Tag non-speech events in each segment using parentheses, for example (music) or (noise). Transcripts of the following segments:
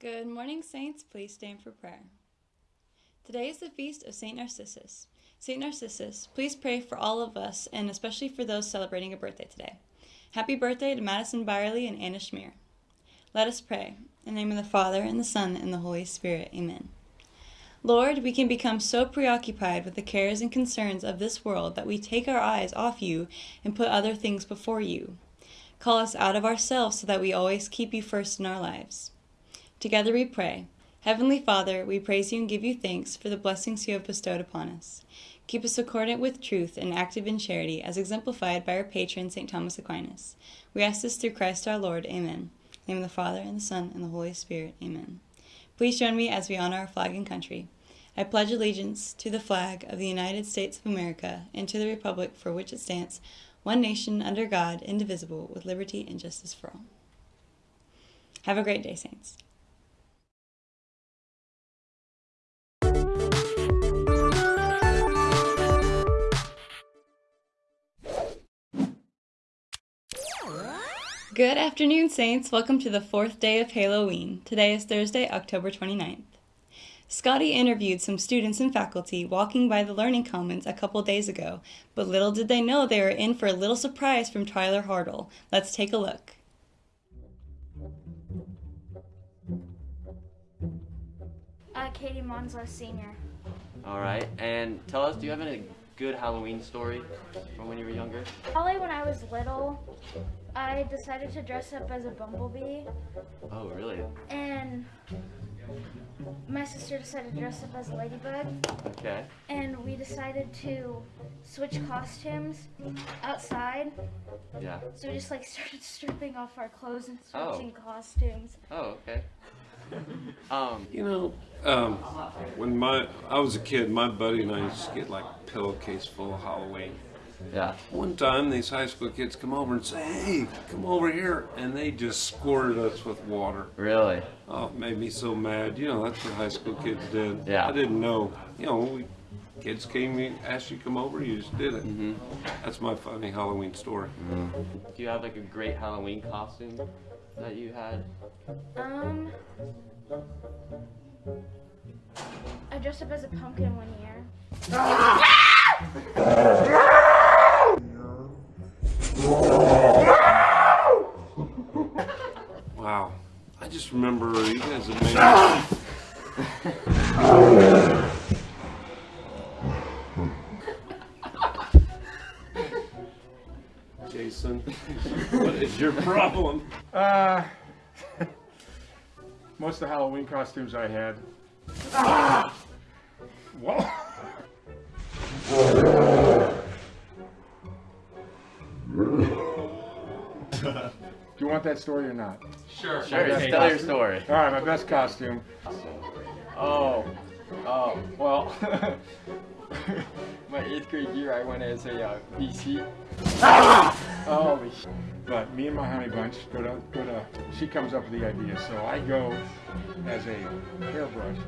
Good morning, Saints. Please stand for prayer. Today is the feast of St. Narcissus. St. Narcissus, please pray for all of us and especially for those celebrating a birthday today. Happy birthday to Madison Byerly and Anna Schmier. Let us pray. In the name of the Father, and the Son, and the Holy Spirit. Amen. Lord, we can become so preoccupied with the cares and concerns of this world that we take our eyes off you and put other things before you. Call us out of ourselves so that we always keep you first in our lives. Together we pray. Heavenly Father, we praise you and give you thanks for the blessings you have bestowed upon us. Keep us accordant with truth and active in charity, as exemplified by our patron, St. Thomas Aquinas. We ask this through Christ our Lord. Amen. In the name of the Father, and the Son, and the Holy Spirit. Amen. Please join me as we honor our flag and country. I pledge allegiance to the flag of the United States of America and to the republic for which it stands, one nation under God, indivisible, with liberty and justice for all. Have a great day, Saints. Good afternoon, Saints. Welcome to the fourth day of Halloween. Today is Thursday, October 29th. Scotty interviewed some students and faculty walking by the Learning Commons a couple days ago, but little did they know they were in for a little surprise from Tyler Hartle. Let's take a look. Uh, Katie Monsla, senior. All right, and tell us, do you have any good Halloween story from when you were younger? Probably when I was little, I decided to dress up as a bumblebee, Oh, really? and my sister decided to dress up as a ladybug, Okay. and we decided to switch costumes outside. Yeah. So we just like started (laughs) stripping off our clothes and Oh. switching costumes. Oh, okay. (laughs) Um, You know, um, when my I was a kid, my buddy and I used to get like a pillowcase full of Halloween. yeah. One time, these high school kids come over and say, "Hey, come over here," and they just squirted us with water. Really? Oh, it made me so mad. You know, that's what high school kids did. Yeah. I didn't know. You know, we, kids came, and asked you to come over, you just did it. Mm-hmm. That's my funny Halloween story. Do you have like a great Halloween costume that you had? Um, I dressed up as a pumpkin one year. Wow. I just remember you guys have made. Jason, (laughs) what is your problem? Uh, (laughs) most of the Halloween costumes I had. Whoa. (laughs) Do you want that story or not? Sure. Sure. Tell your story. All right, my best costume. Oh, oh, well, (laughs) my eighth grade year I went as a uh, BC. Holy sh- But me and my honey bunch go to, go to, she comes up with the idea, so I go as a hairbrush.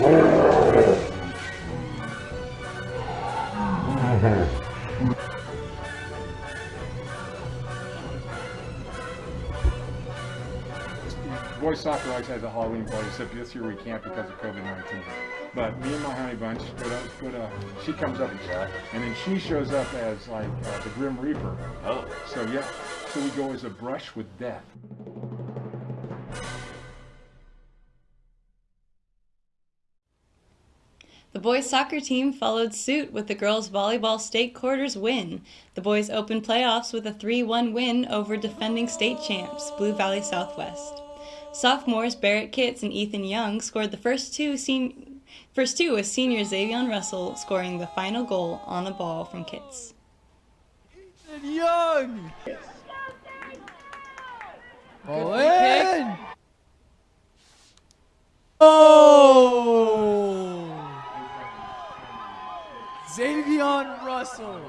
Boys soccer always has a Halloween party, except this year we can't because of COVID-19. But me and my honey bunch go to, go to she comes up and then she shows up as like uh, the Grim Reaper. Oh. So yeah, so we go as a brush with death. The boys' soccer team followed suit with the girls' volleyball state quarters win. The boys opened playoffs with a 3 1 win over defending state champs, Blue Valley Southwest. Sophomores Barrett Kitts and Ethan Young scored the first two, sen- first two with senior Xavion Russell scoring the final goal on a ball from Kitts. Young. All in. Russell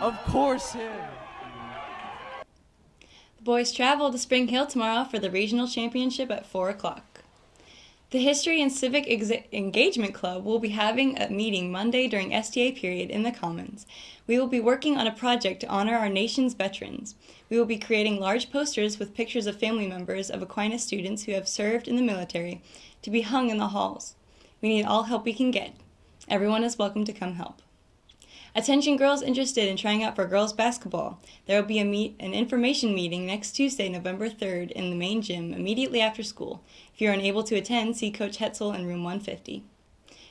Of course him. The boys travel to Spring Hill tomorrow for the regional championship at 4 o'clock. The History and Civic Engagement Club will be having a meeting Monday during STA period in the Commons. We will be working on a project to honor our nation's veterans. We will be creating large posters with pictures of family members of Aquinas students who have served in the military to be hung in the halls. We need all help we can get. Everyone is welcome to come help. Attention girls interested in trying out for girls basketball. There will be a meet an information meeting next Tuesday, November 3rd in the main gym immediately after school. If you're unable to attend, see Coach Hetzel in room 150.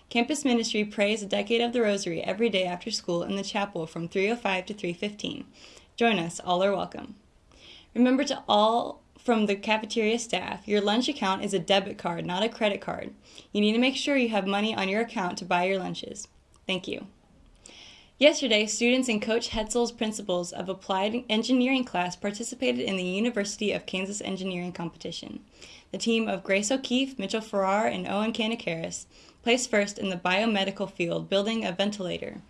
Campus Ministry prays a decade of the rosary every day after school in the chapel from 3:05 to 3:15. Join us, all are welcome. Remember to all from the cafeteria staff, your lunch account is a debit card, not a credit card. You need to make sure you have money on your account to buy your lunches. Thank you. Yesterday, students in Coach Hetzel's Principles of Applied Engineering class participated in the University of Kansas Engineering competition. The team of Grace O'Keefe, Mitchell Farrar, and Owen Kanakaris placed first in the biomedical field, building a ventilator.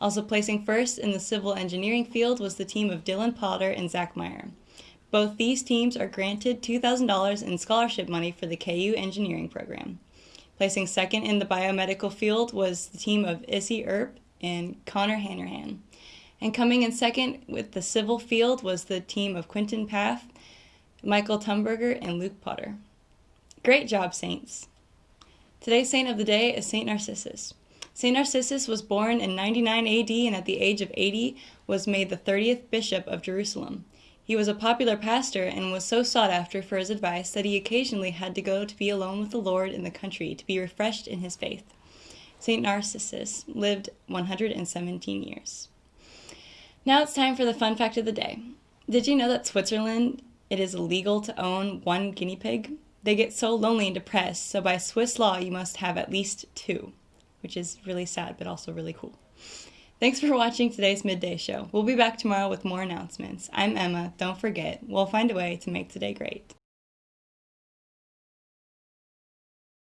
Also placing first in the civil engineering field was the team of Dylan Potter and Zach Meyer. Both these teams are granted $2,000 in scholarship money for the KU engineering program. Placing second in the biomedical field was the team of Issy Earp and Connor Hanrahan. And coming in second with the civil field was the team of Quentin Path, Michael Tumberger, and Luke Potter. Great job, Saints! Today's saint of the day is Saint Narcissus. Saint Narcissus was born in 99 AD and at the age of 80 was made the 30th bishop of Jerusalem. He was a popular pastor and was so sought after for his advice that he occasionally had to go to be alone with the Lord in the country to be refreshed in his faith. St. Narcissus lived 117 years. Now it's time for the fun fact of the day. Did you know that Switzerland it is illegal to own one guinea pig? They get so lonely and depressed, so by Swiss law you must have at least two, which is really sad but also really cool. Thanks for watching today's midday show. We'll be back tomorrow with more announcements. I'm Emma. Don't forget, we'll find a way to make today great.